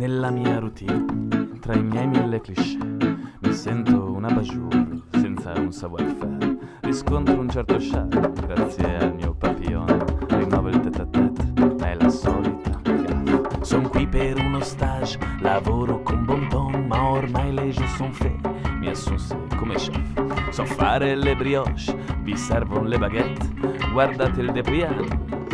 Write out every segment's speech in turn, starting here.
Nella mia routine, tra i miei mille cliché, mi sento una bajour senza un savoir-faire. Riscontro un certo charme grazie al mio papillon. Rinnovo il tête à tête, è la solita gaffe. Son qui per uno stage, lavoro con bon ton, ma ormai le jeux sont faits. Mi assunse come chef. So fare le brioche, vi servono le baguette. Guardate il depriano,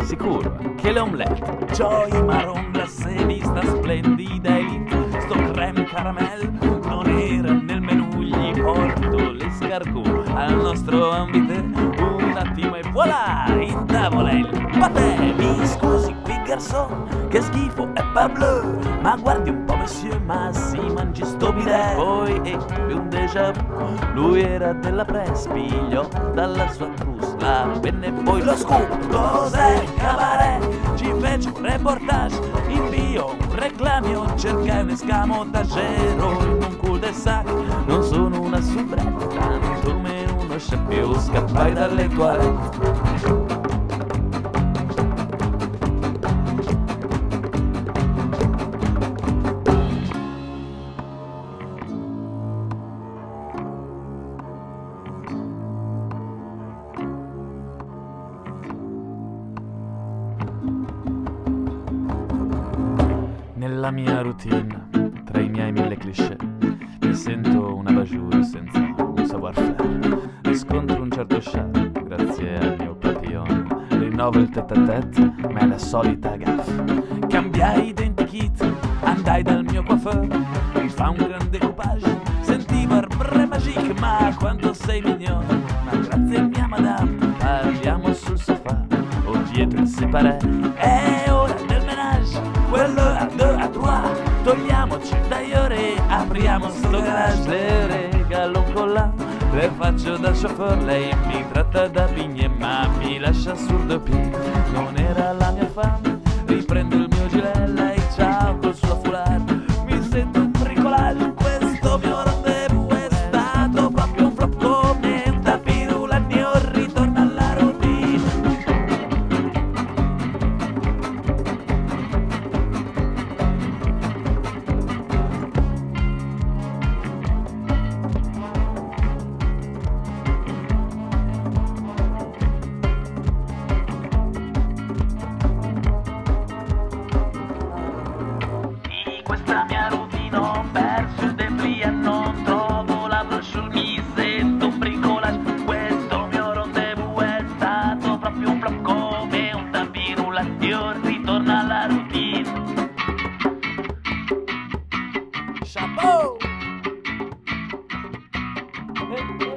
sicuro anche le omelette. Joy marron glacé, vista splendida elite. Sto creme caramel non era nel menù, gli porto l'escargot al nostro ambite. Un attimo e voilà, in tavola il patè. Mi scusi garçon, che schifo è parbleu. Ma guardi un po' monsieur, ma si mangi sto bidet. Poi ebbe un déjà vu, lui era della press, pigliò dalla sua trousse la penna e poi lo scoop. Cos'è cabaret? Ci fece un reportage, invio un reclamio, cercai un escamotagero in un cul-de-sac. Non sono una soubrette, tanto meno uno scempio, scappai dalle toilette. Nella mia routine, tra i miei mille cliché, mi sento una bajour senza un savoir-faire. Riscontro un certo charme grazie al mio papillon. Rinnovo il tête à tête, ma è la solita gaffe. Cambiai identikit, andai dal mio coiffeur, mi fa un gran decoupage. Sentivo arbre magique, ma quanto sei mignon. Ma grazie mia madame, parliamo sul sofà o dietro il separé. Garage, le regalo con la. Le faccio da chauffeur, lei mi tratta da pigne, ma mi lascia sul doppio. Non era la mia fame, circulación, ritorna la routine. Chapeau! Eh, eh.